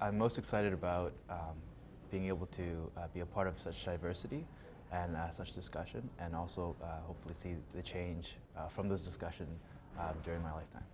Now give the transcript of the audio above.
I'm most excited about um, being able to uh, be a part of such diversity and uh, such discussion and also uh, hopefully see the change uh, from this discussion uh, during my lifetime.